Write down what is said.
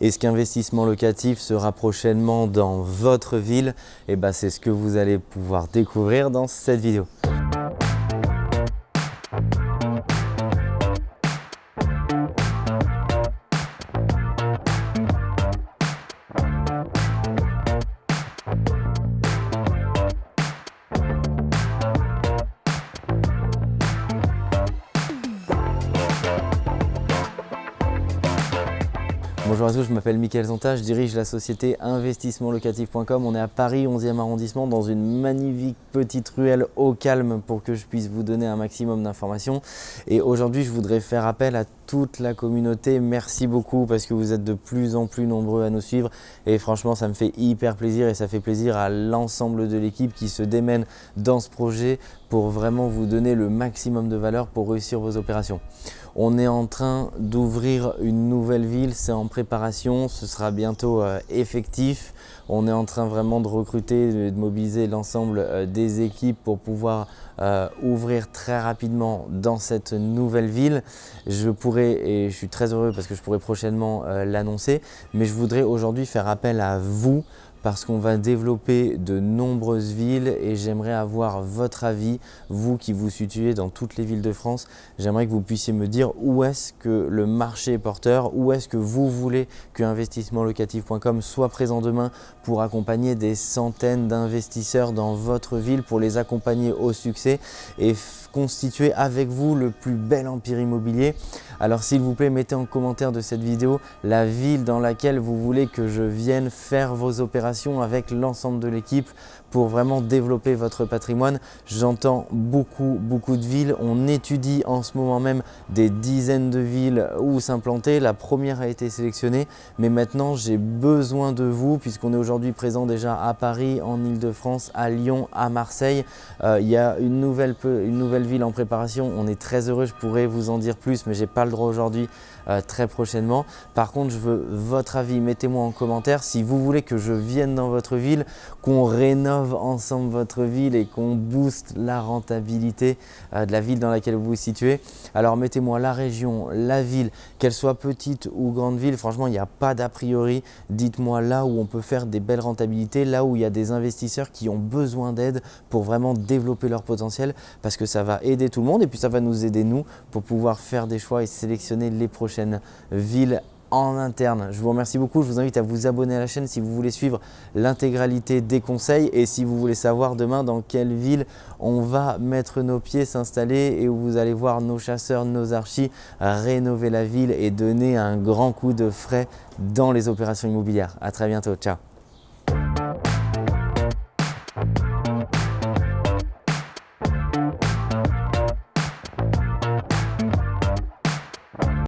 Est-ce qu'investissement locatif sera prochainement dans votre ville? Et eh ben, c'est ce que vous allez pouvoir découvrir dans cette vidéo. Bonjour à tous, je m'appelle Mickaël Zonta, je dirige la société investissementlocatif.com. On est à Paris 11e arrondissement dans une magnifique petite ruelle au calme pour que je puisse vous donner un maximum d'informations. Et aujourd'hui, je voudrais faire appel à toute la communauté. Merci beaucoup parce que vous êtes de plus en plus nombreux à nous suivre et franchement, ça me fait hyper plaisir et ça fait plaisir à l'ensemble de l'équipe qui se démène dans ce projet pour vraiment vous donner le maximum de valeur pour réussir vos opérations. On est en train d'ouvrir une nouvelle ville, c'est en préparation, ce sera bientôt euh, effectif. On est en train vraiment de recruter, de mobiliser l'ensemble euh, des équipes pour pouvoir euh, ouvrir très rapidement dans cette nouvelle ville. Je pourrais, et je suis très heureux parce que je pourrais prochainement l'annoncer, mais je voudrais aujourd'hui faire appel à vous parce qu'on va développer de nombreuses villes et j'aimerais avoir votre avis, vous qui vous situez dans toutes les villes de France. J'aimerais que vous puissiez me dire où est-ce que le marché est porteur, où est-ce que vous voulez que investissementlocatif.com soit présent demain pour accompagner des centaines d'investisseurs dans votre ville, pour les accompagner au succès et constituer avec vous le plus bel empire immobilier. Alors s'il vous plaît, mettez en commentaire de cette vidéo la ville dans laquelle vous voulez que je vienne faire vos opérations avec l'ensemble de l'équipe pour vraiment développer votre patrimoine. J'entends beaucoup, beaucoup de villes. On étudie en ce moment même des dizaines de villes où s'implanter. La première a été sélectionnée, mais maintenant j'ai besoin de vous puisqu'on est aujourd'hui présent déjà à Paris, en Ile-de-France, à Lyon, à Marseille. Euh, il y a une nouvelle, une nouvelle ville en préparation. On est très heureux, je pourrais vous en dire plus, mais j'ai pas le droit aujourd'hui euh, très prochainement. Par contre, je veux votre avis. Mettez-moi en commentaire si vous voulez que je vienne dans votre ville, qu'on rénove ensemble votre ville et qu'on booste la rentabilité euh, de la ville dans laquelle vous vous situez. Alors mettez-moi la région, la ville, qu'elle soit petite ou grande ville. Franchement, il n'y a pas d'a priori. Dites-moi là où on peut faire des belles rentabilités, là où il y a des investisseurs qui ont besoin d'aide pour vraiment développer leur potentiel parce que ça va aider tout le monde et puis ça va nous aider nous pour pouvoir faire des choix et sélectionner les prochaines villes en interne. Je vous remercie beaucoup. Je vous invite à vous abonner à la chaîne si vous voulez suivre l'intégralité des conseils et si vous voulez savoir demain dans quelle ville on va mettre nos pieds, s'installer et où vous allez voir nos chasseurs, nos archis rénover la ville et donner un grand coup de frais dans les opérations immobilières. À très bientôt. Ciao